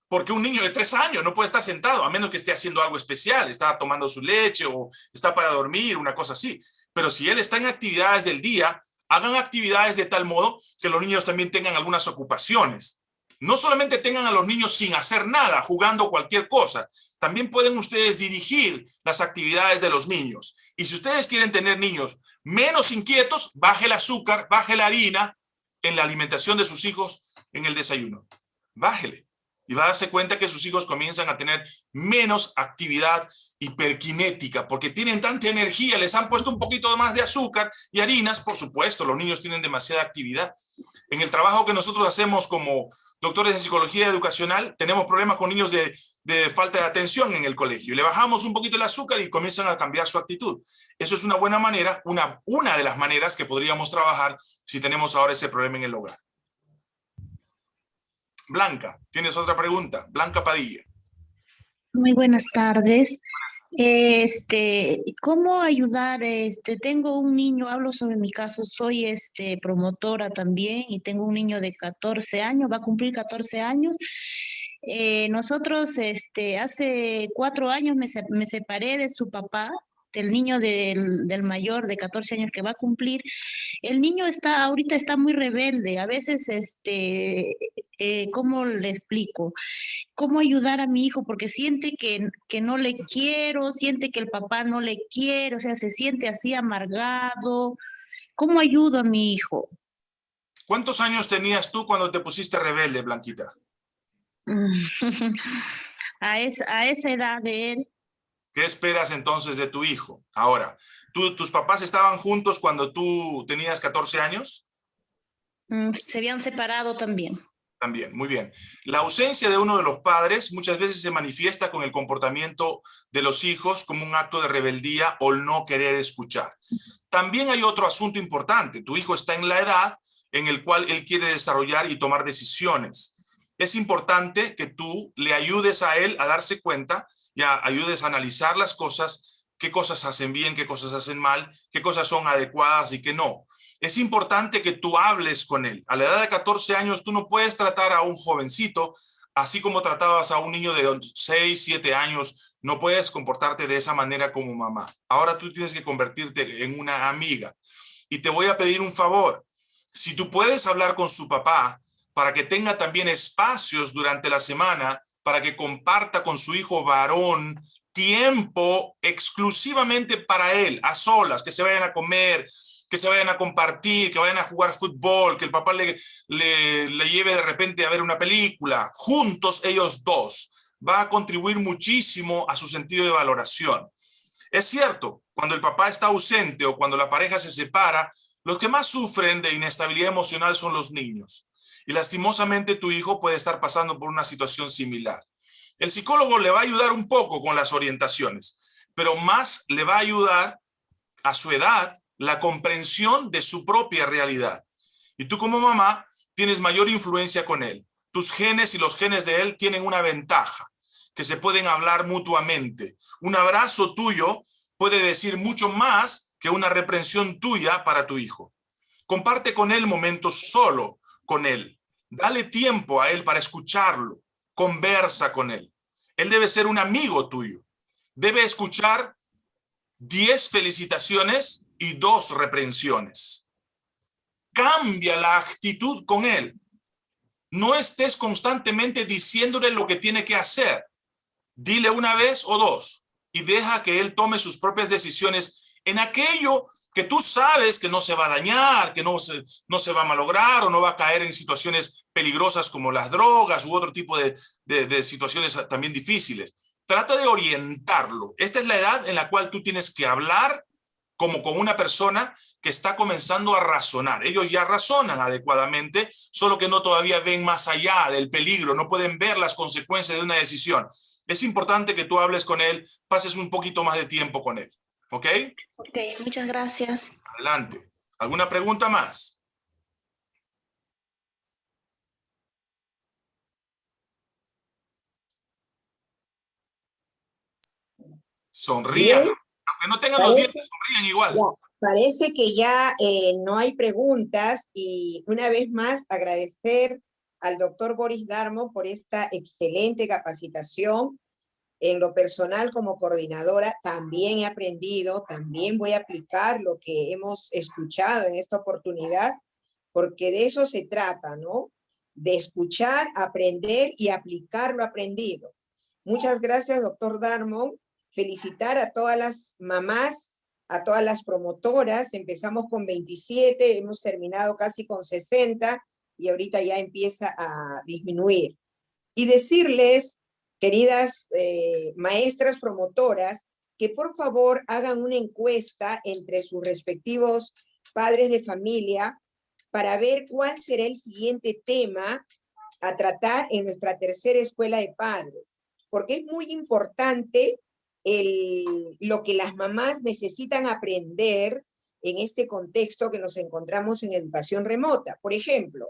Porque un niño de tres años no puede estar sentado, a menos que esté haciendo algo especial, está tomando su leche o está para dormir, una cosa así. Pero si él está en actividades del día, hagan actividades de tal modo que los niños también tengan algunas ocupaciones. No solamente tengan a los niños sin hacer nada, jugando cualquier cosa, también pueden ustedes dirigir las actividades de los niños. Y si ustedes quieren tener niños menos inquietos, baje el azúcar, baje la harina en la alimentación de sus hijos en el desayuno. Bájele y va a darse cuenta que sus hijos comienzan a tener menos actividad hiperquinética, porque tienen tanta energía, les han puesto un poquito más de azúcar y harinas, por supuesto, los niños tienen demasiada actividad. En el trabajo que nosotros hacemos como doctores de psicología educacional, tenemos problemas con niños de, de falta de atención en el colegio. Le bajamos un poquito el azúcar y comienzan a cambiar su actitud. Eso es una buena manera, una, una de las maneras que podríamos trabajar si tenemos ahora ese problema en el hogar. Blanca, tienes otra pregunta. Blanca Padilla. Muy buenas tardes. Este, ¿cómo ayudar? Este, tengo un niño, hablo sobre mi caso, soy este promotora también y tengo un niño de 14 años, va a cumplir 14 años. Eh, nosotros, este, hace cuatro años me, me separé de su papá el niño del, del, mayor de 14 años que va a cumplir, el niño está, ahorita está muy rebelde, a veces, este, eh, ¿cómo le explico? ¿Cómo ayudar a mi hijo? Porque siente que, que no le quiero, siente que el papá no le quiere, o sea, se siente así amargado. ¿Cómo ayudo a mi hijo? ¿Cuántos años tenías tú cuando te pusiste rebelde, Blanquita? a, esa, a esa edad de él, ¿Qué esperas entonces de tu hijo? Ahora, ¿tus papás estaban juntos cuando tú tenías 14 años? Mm, se habían separado también. También, muy bien. La ausencia de uno de los padres muchas veces se manifiesta con el comportamiento de los hijos como un acto de rebeldía o no querer escuchar. También hay otro asunto importante. Tu hijo está en la edad en el cual él quiere desarrollar y tomar decisiones. Es importante que tú le ayudes a él a darse cuenta ya ayudes a analizar las cosas, qué cosas hacen bien, qué cosas hacen mal, qué cosas son adecuadas y qué no. Es importante que tú hables con él. A la edad de 14 años tú no puedes tratar a un jovencito así como tratabas a un niño de 6, 7 años. No puedes comportarte de esa manera como mamá. Ahora tú tienes que convertirte en una amiga. Y te voy a pedir un favor. Si tú puedes hablar con su papá para que tenga también espacios durante la semana para que comparta con su hijo varón tiempo exclusivamente para él, a solas, que se vayan a comer, que se vayan a compartir, que vayan a jugar fútbol, que el papá le, le, le, lleve de repente a ver una película, juntos ellos dos, va a contribuir muchísimo a su sentido de valoración. Es cierto, cuando el papá está ausente o cuando la pareja se separa, los que más sufren de inestabilidad emocional son los niños. Y lastimosamente tu hijo puede estar pasando por una situación similar. El psicólogo le va a ayudar un poco con las orientaciones, pero más le va a ayudar a su edad la comprensión de su propia realidad. Y tú como mamá tienes mayor influencia con él. Tus genes y los genes de él tienen una ventaja, que se pueden hablar mutuamente. Un abrazo tuyo puede decir mucho más que una reprensión tuya para tu hijo. Comparte con él momentos solo con él. Dale tiempo a él para escucharlo. Conversa con él. Él debe ser un amigo tuyo. Debe escuchar 10 felicitaciones y dos reprensiones. Cambia la actitud con él. No estés constantemente diciéndole lo que tiene que hacer. Dile una vez o dos y deja que él tome sus propias decisiones en aquello que tú sabes que no se va a dañar, que no se, no se va a malograr o no va a caer en situaciones peligrosas como las drogas u otro tipo de, de, situaciones también difíciles. Trata de orientarlo. Esta es la edad en la cual tú tienes que hablar como con una persona que está comenzando a razonar. Ellos ya razonan adecuadamente, solo que no todavía ven más allá del peligro, no pueden ver las consecuencias de una decisión. Es importante que tú hables con él, pases un poquito más de tiempo con él. ¿Ok? Ok, muchas gracias. Adelante. ¿Alguna pregunta más? Sonrían. Aunque no tengan los dientes, sonrían igual. parece que ya eh, no hay preguntas y una vez más agradecer al doctor Boris Darmo por esta excelente capacitación en lo personal como coordinadora también he aprendido, también voy a aplicar lo que hemos escuchado en esta oportunidad, porque de eso se trata, ¿no? De escuchar, aprender y aplicar lo aprendido. Muchas gracias, doctor Darmon. Felicitar a todas las mamás, a todas las promotoras. Empezamos con 27, hemos terminado casi con 60 y ahorita ya empieza a disminuir. Y decirles queridas eh, maestras promotoras, que por favor hagan una encuesta entre sus respectivos padres de familia para ver cuál será el siguiente tema a tratar en nuestra tercera escuela de padres, porque es muy importante lo que las mamás necesitan aprender en este contexto que nos encontramos en educación remota. Por ejemplo,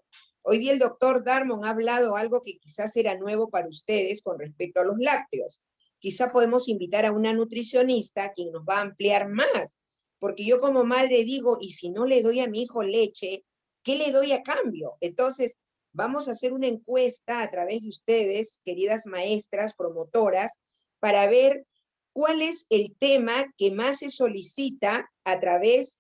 Hoy día el doctor Darmon ha hablado algo que quizás era nuevo para ustedes con respecto a los lácteos. Quizá podemos invitar a una nutricionista quien nos va a ampliar más, porque yo como madre digo, y si no le doy a mi hijo leche, ¿qué le doy a cambio? Entonces, vamos a hacer una encuesta a través de ustedes, queridas maestras, promotoras, para ver cuál es el tema que más se solicita a través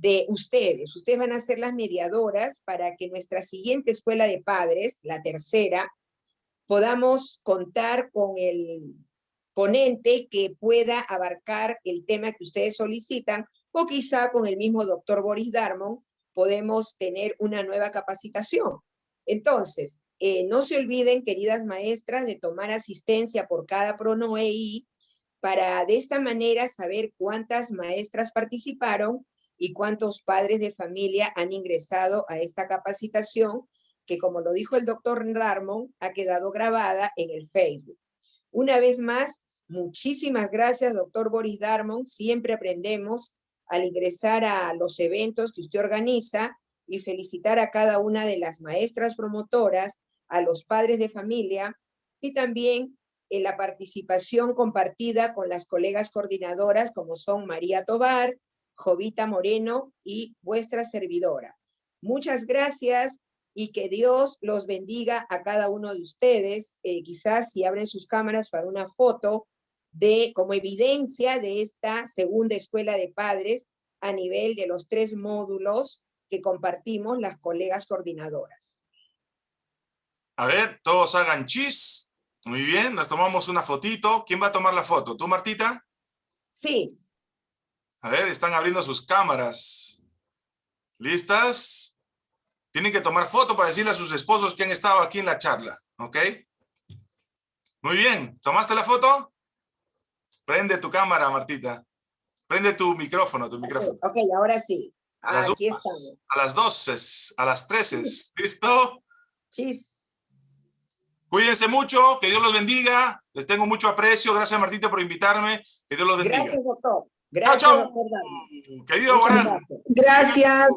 de ustedes. Ustedes van a ser las mediadoras para que nuestra siguiente escuela de padres, la tercera, podamos contar con el ponente que pueda abarcar el tema que ustedes solicitan, o quizá con el mismo doctor Boris Darmon podemos tener una nueva capacitación. Entonces, eh, no se olviden, queridas maestras, de tomar asistencia por cada pronoei para de esta manera saber cuántas maestras participaron y cuántos padres de familia han ingresado a esta capacitación, que como lo dijo el doctor Darmon, ha quedado grabada en el Facebook. Una vez más, muchísimas gracias, doctor Boris Darmon. Siempre aprendemos al ingresar a los eventos que usted organiza y felicitar a cada una de las maestras promotoras, a los padres de familia y también en la participación compartida con las colegas coordinadoras como son María Tobar, Jovita Moreno y vuestra servidora. Muchas gracias y que Dios los bendiga a cada uno de ustedes. Eh, quizás si abren sus cámaras para una foto de como evidencia de esta segunda escuela de padres a nivel de los tres módulos que compartimos las colegas coordinadoras. A ver, todos hagan chis. Muy bien, nos tomamos una fotito. ¿Quién va a tomar la foto? ¿Tú, Martita? Sí. A ver, están abriendo sus cámaras. ¿Listas? Tienen que tomar foto para decirle a sus esposos que han estado aquí en la charla, ¿ok? Muy bien, ¿tomaste la foto? Prende tu cámara, Martita. Prende tu micrófono, tu micrófono. Ok, ahora sí. A las, Aquí estamos. a las 12, a las 13. ¿Listo? Chis. Cuídense mucho, que Dios los bendiga. Les tengo mucho aprecio. Gracias, Martita, por invitarme. Que Dios los bendiga. Gracias, doctor. Gracias, Dani. Querido Muchas Borán. gracias.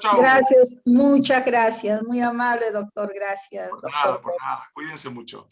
Chao. gracias, muchas gracias. Muy amable, doctor, gracias. Por doctor. nada, por nada. Cuídense mucho.